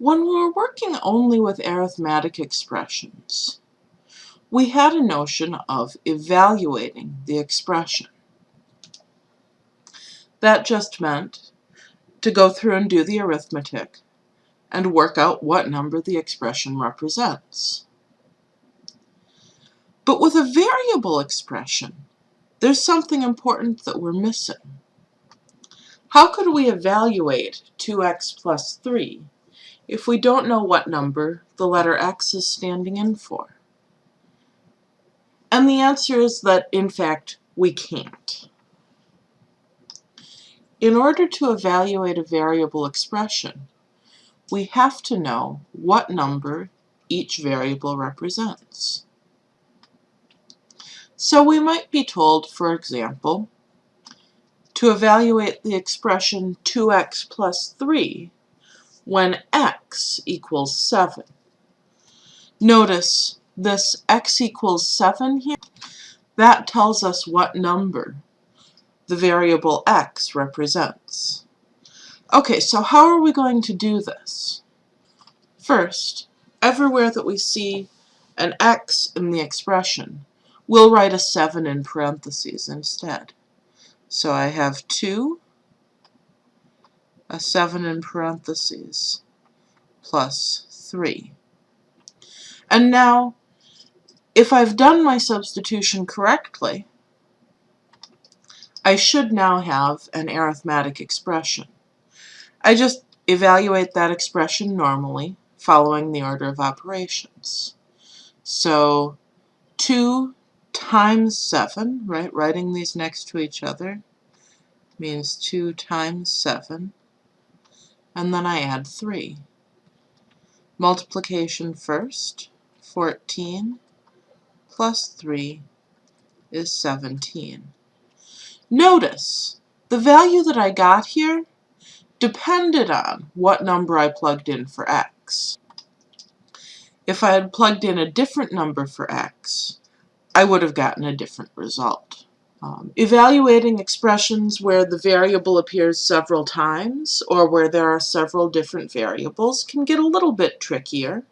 When we were working only with arithmetic expressions, we had a notion of evaluating the expression. That just meant to go through and do the arithmetic and work out what number the expression represents. But with a variable expression, there's something important that we're missing. How could we evaluate 2x plus 3 if we don't know what number the letter x is standing in for? And the answer is that, in fact, we can't. In order to evaluate a variable expression, we have to know what number each variable represents. So we might be told, for example, to evaluate the expression 2x plus 3 when x equals 7. Notice this x equals 7 here, that tells us what number the variable x represents. Okay, so how are we going to do this? First, everywhere that we see an x in the expression, we'll write a 7 in parentheses instead. So I have 2, a 7 in parentheses, plus 3. And now, if I've done my substitution correctly, I should now have an arithmetic expression. I just evaluate that expression normally, following the order of operations. So 2 times 7, right, writing these next to each other, means 2 times 7, and then I add 3. Multiplication first, 14 plus 3 is 17. Notice, the value that I got here depended on what number I plugged in for x. If I had plugged in a different number for x, I would have gotten a different result. Um, evaluating expressions where the variable appears several times or where there are several different variables can get a little bit trickier.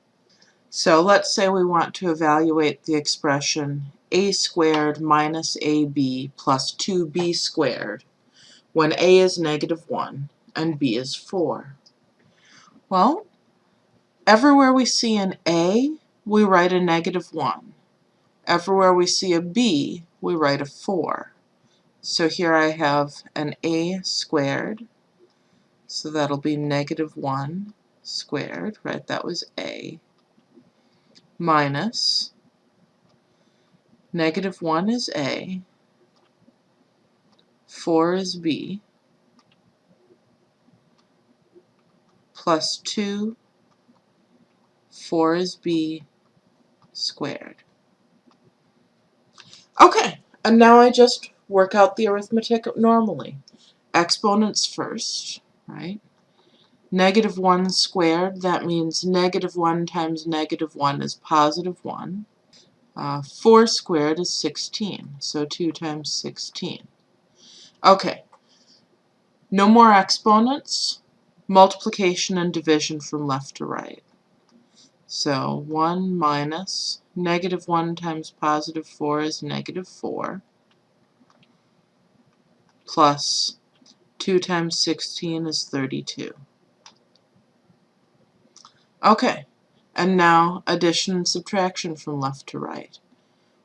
So let's say we want to evaluate the expression a squared minus ab plus 2b squared when a is negative 1 and b is 4. Well, everywhere we see an a, we write a negative 1. Everywhere we see a b, we write a 4. So here I have an a squared, so that'll be negative 1 squared, right, that was a, minus. Negative 1 is A, 4 is B, plus 2, 4 is B squared. Okay, and now I just work out the arithmetic normally. Exponents first, right? Negative 1 squared, that means negative 1 times negative 1 is positive 1. Uh, 4 squared is 16, so 2 times 16. Okay, no more exponents, multiplication and division from left to right. So 1 minus negative 1 times positive 4 is negative 4, plus 2 times 16 is 32. Okay, and now addition and subtraction from left to right.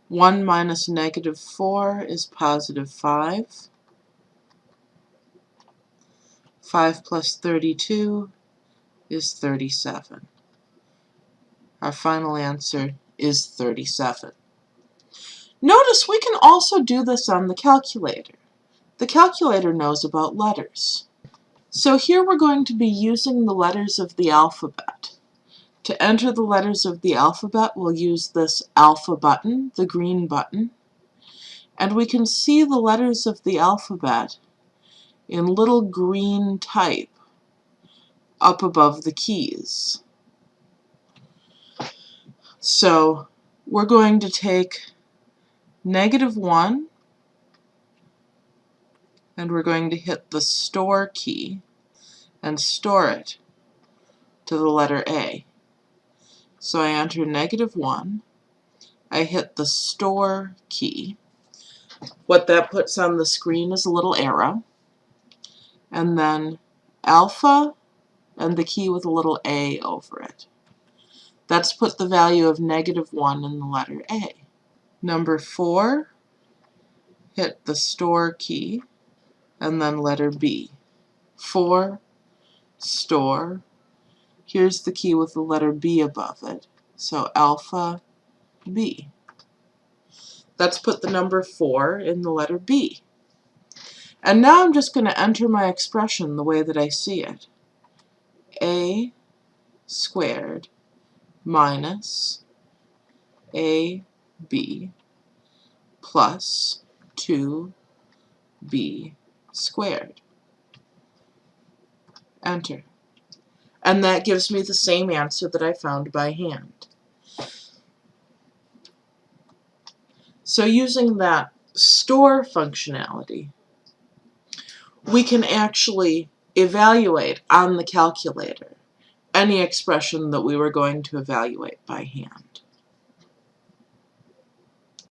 1 minus negative 4 is positive 5. 5 plus 32 is 37. Our final answer is 37. Notice we can also do this on the calculator. The calculator knows about letters. So here we're going to be using the letters of the alphabet. To enter the letters of the alphabet, we'll use this alpha button, the green button, and we can see the letters of the alphabet in little green type up above the keys. So we're going to take negative 1 and we're going to hit the store key and store it to the letter A. So I enter negative 1. I hit the store key. What that puts on the screen is a little arrow. And then alpha and the key with a little A over it. That's put the value of negative 1 in the letter A. Number 4, hit the store key and then letter B. 4, store, here's the key with the letter B above it, so alpha B. Let's put the number 4 in the letter B. And now I'm just going to enter my expression the way that I see it. A squared minus AB plus 2b squared. Enter. And that gives me the same answer that I found by hand. So using that store functionality, we can actually evaluate on the calculator any expression that we were going to evaluate by hand.